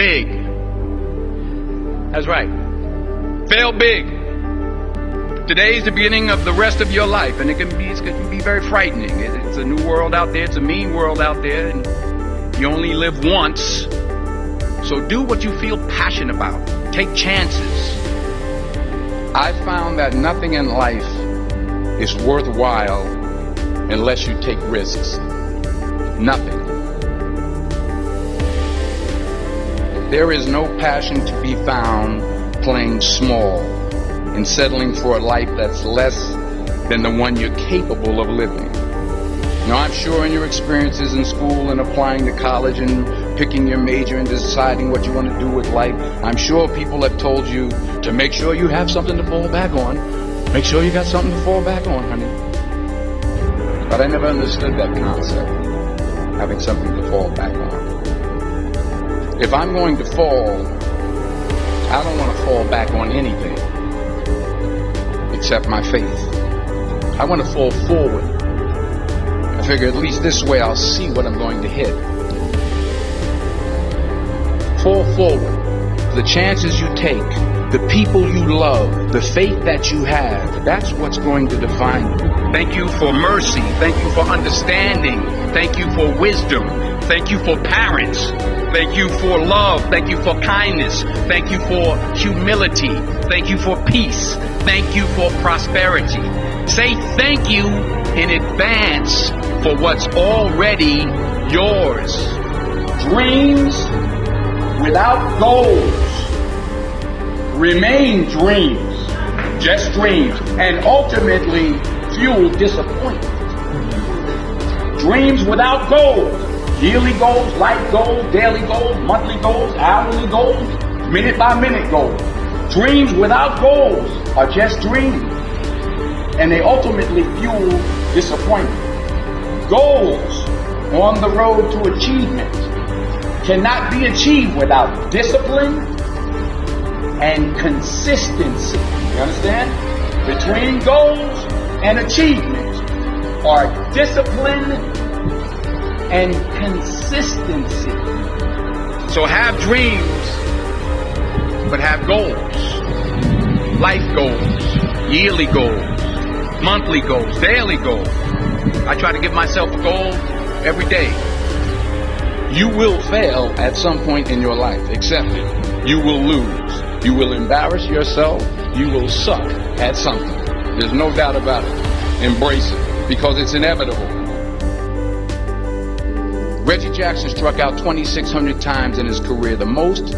big. That's right. Fail big. Today is the beginning of the rest of your life, and it can be, it can be very frightening. It's a new world out there, it's a mean world out there, and you only live once. So do what you feel passionate about. Take chances. I found that nothing in life is worthwhile unless you take risks. Nothing. There is no passion to be found playing small and settling for a life that's less than the one you're capable of living. Now, I'm sure in your experiences in school and applying to college and picking your major and deciding what you want to do with life, I'm sure people have told you to make sure you have something to fall back on. Make sure you got something to fall back on, honey. But I never understood that concept, having something to fall back on. If I'm going to fall, I don't want to fall back on anything except my faith. I want to fall forward. I figure at least this way I'll see what I'm going to hit. Fall forward. The chances you take, the people you love, the faith that you have, that's what's going to define you. Thank you for mercy. Thank you for understanding. Thank you for wisdom. Thank you for parents. Thank you for love. Thank you for kindness. Thank you for humility. Thank you for peace. Thank you for prosperity. Say thank you in advance for what's already yours. Dreams without goals remain dreams, just dreams, and ultimately fuel disappointment. Dreams without goals yearly goals, life goals, daily goals, monthly goals, hourly goals, minute by minute goals. Dreams without goals are just dreams. And they ultimately fuel disappointment. Goals on the road to achievement cannot be achieved without discipline and consistency. You understand? Between goals and achievement are discipline and consistency. So have dreams, but have goals. Life goals, yearly goals, monthly goals, daily goals. I try to give myself a goal every day. You will fail at some point in your life. Accept it. You will lose. You will embarrass yourself. You will suck at something. There's no doubt about it. Embrace it because it's inevitable. Reggie Jackson struck out 2,600 times in his career, the most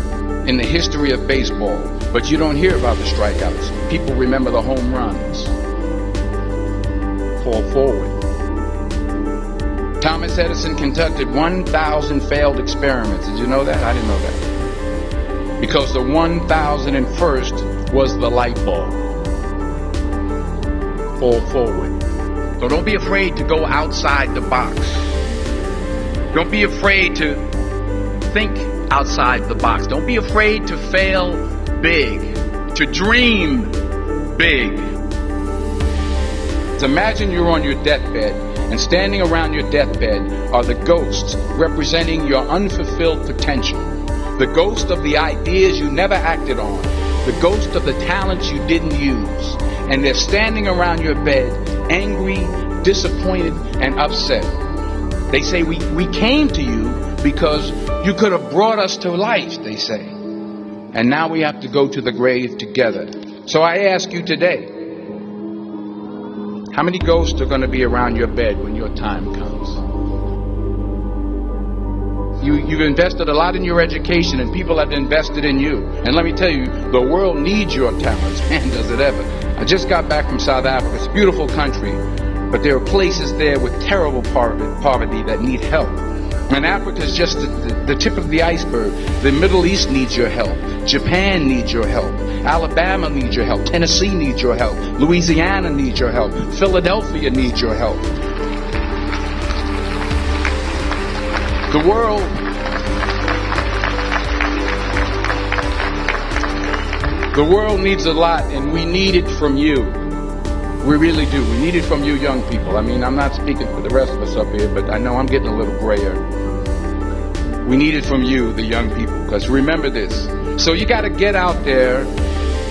in the history of baseball. But you don't hear about the strikeouts. People remember the home runs. Fall forward. Thomas Edison conducted 1,000 failed experiments. Did you know that? I didn't know that. Because the 1,001st was the light bulb. Fall forward. So don't be afraid to go outside the box. Don't be afraid to think outside the box. Don't be afraid to fail big, to dream big. Imagine you're on your deathbed, and standing around your deathbed are the ghosts representing your unfulfilled potential. The ghost of the ideas you never acted on. The ghost of the talents you didn't use. And they're standing around your bed, angry, disappointed, and upset. They say, we, we came to you because you could have brought us to life, they say. And now we have to go to the grave together. So I ask you today, how many ghosts are going to be around your bed when your time comes? You, you've invested a lot in your education and people have invested in you. And let me tell you, the world needs your talents. Man, does it ever. I just got back from South Africa. It's a beautiful country. But there are places there with terrible poverty that need help. And Africa is just the, the, the, tip of the iceberg. The Middle East needs your help. Japan needs your help. Alabama needs your help. Tennessee needs your help. Louisiana needs your help. Philadelphia needs your help. The world The world needs a lot and we need it from you. We really do. We need it from you young people. I mean, I'm not speaking for the rest of us up here, but I know I'm getting a little grayer. We need it from you, the young people, because remember this. So you got to get out there.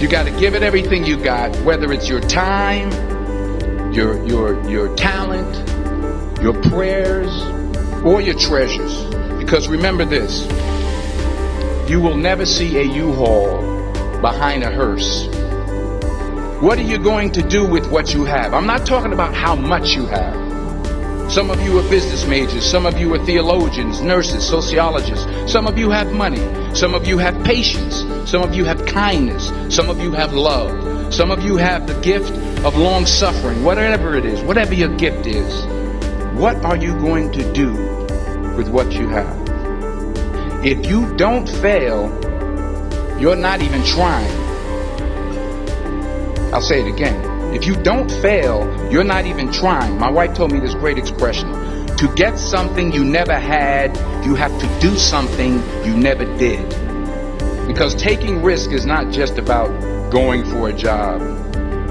You got to give it everything you got, whether it's your time, your your your talent, your prayers, or your treasures. Because remember this. You will never see a U-Haul behind a hearse. What are you going to do with what you have? I'm not talking about how much you have. Some of you are business majors. Some of you are theologians, nurses, sociologists. Some of you have money. Some of you have patience. Some of you have kindness. Some of you have love. Some of you have the gift of long suffering. Whatever it is, whatever your gift is, what are you going to do with what you have? If you don't fail, you're not even trying. I'll say it again. If you don't fail, you're not even trying. My wife told me this great expression. To get something you never had, you have to do something you never did. Because taking risk is not just about going for a job.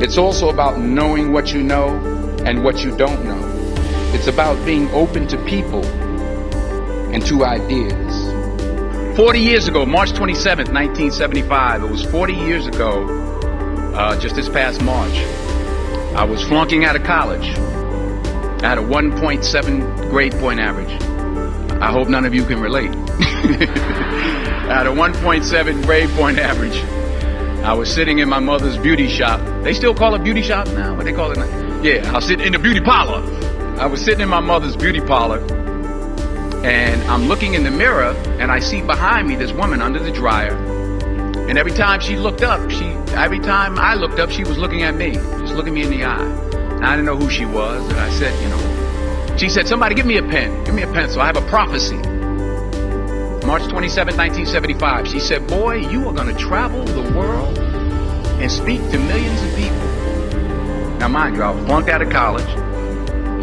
It's also about knowing what you know and what you don't know. It's about being open to people and to ideas. 40 years ago, March 27th, 1975, it was 40 years ago, uh, just this past March, I was flunking out of college. I had a 1.7 grade point average. I hope none of you can relate. I had a 1.7 grade point average. I was sitting in my mother's beauty shop. They still call it beauty shop now, but they call it. Now. Yeah, I was sitting in the beauty parlor. I was sitting in my mother's beauty parlor, and I'm looking in the mirror, and I see behind me this woman under the dryer. And every time she looked up, she every time I looked up, she was looking at me just looking me in the eye. And I didn't know who she was, and I said, you know, she said, somebody give me a pen, give me a pencil. I have a prophecy. March 27, 1975. She said, boy, you are going to travel the world and speak to millions of people. Now, mind you, I flunked out of college.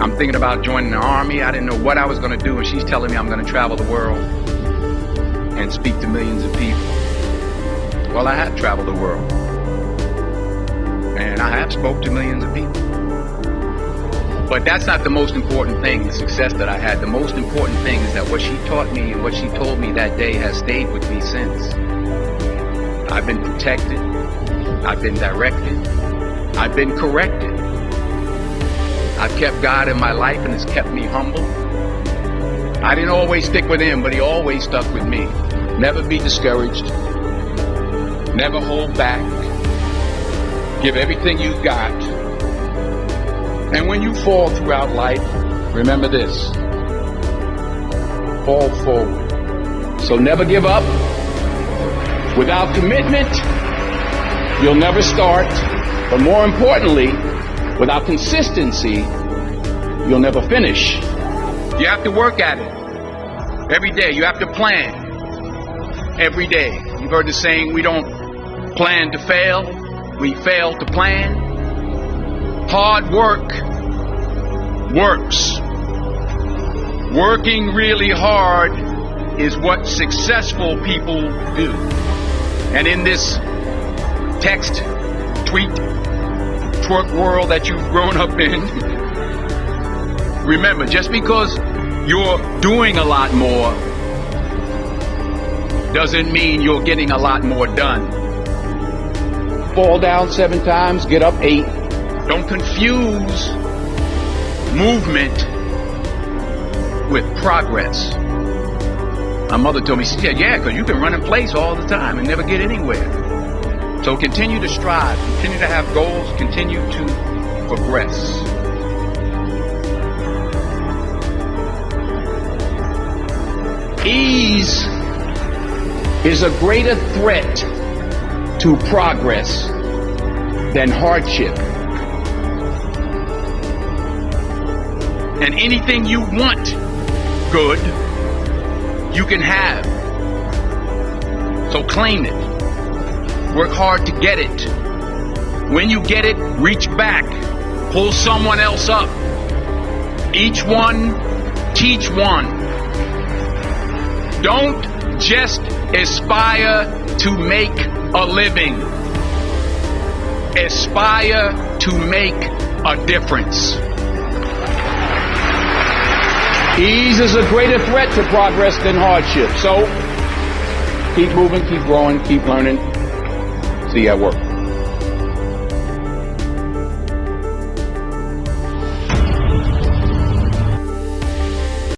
I'm thinking about joining the army. I didn't know what I was going to do, and she's telling me I'm going to travel the world and speak to millions of people. Well, I have traveled the world and I have spoke to millions of people. But that's not the most important thing, the success that I had. The most important thing is that what she taught me and what she told me that day has stayed with me since. I've been protected. I've been directed. I've been corrected. I've kept God in my life and it's kept me humble. I didn't always stick with him, but he always stuck with me. Never be discouraged. Never hold back. Give everything you've got. And when you fall throughout life, remember this. Fall forward. So never give up. Without commitment, you'll never start. But more importantly, without consistency, you'll never finish. You have to work at it. Every day, you have to plan. Every day. You've heard the saying, we don't plan to fail, we fail to plan. Hard work works. Working really hard is what successful people do. And in this text, tweet, twerk world that you've grown up in, remember, just because you're doing a lot more doesn't mean you're getting a lot more done fall down seven times, get up eight. Don't confuse movement with progress. My mother told me, she said, yeah, because you can run in place all the time and never get anywhere. So continue to strive, continue to have goals, continue to progress. Ease is a greater threat to progress than hardship. And anything you want good, you can have. So claim it. Work hard to get it. When you get it, reach back. Pull someone else up. Each one, teach one. Don't just aspire to make a living. Aspire to make a difference. Ease is a greater threat to progress than hardship. So keep moving, keep growing, keep learning. See you at work.